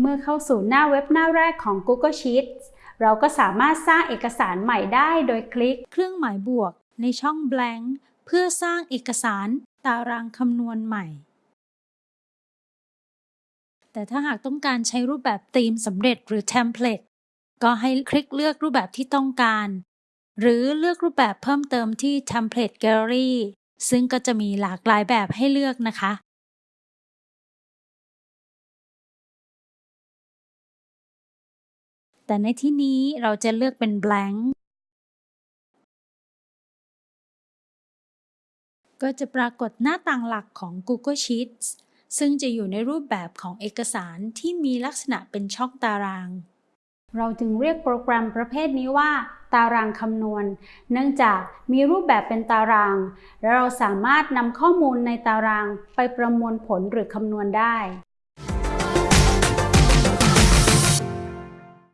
เมื่อเข้าสู่หน้าเว็บหน้าแรกของ Google Sheets เราก็สามารถสร้างเอกสารใหม่ได้โดยคลิกเครื่องหมายบวกในช่อง blank เพื่อสร้างเอกสารตารางคำนวณใหม่ แต่ถ้าหากต้องการใช้รูปแบบธีมสำเร็จหรือ template ก็ให้คลิกเลือกรูปแบบที่ต้องการ หรือเลือกรูปแบบเพิ่มเติมที่ template gallery ซึ่งก็จะมีหลากหลายแบบให้เลือกนะคะ แต่ในที่นี้เราจะเลือกเป็น blank ก็จะปรากฏหน้าต่างหลักของ Google Sheets ซึ่งจะอยู่ในรูปแบบของเอกสารที่มีลักษณะเป็นช่องตาราง เราจึงเรียกโปรแกรมประเภทนี้ว่า ตารางคำนวณ เนื่องจากมีรูปแบบเป็นตาราง และเราสามารถนำข้อมูลในตารางไปประมวลผลหรือคำนวณได้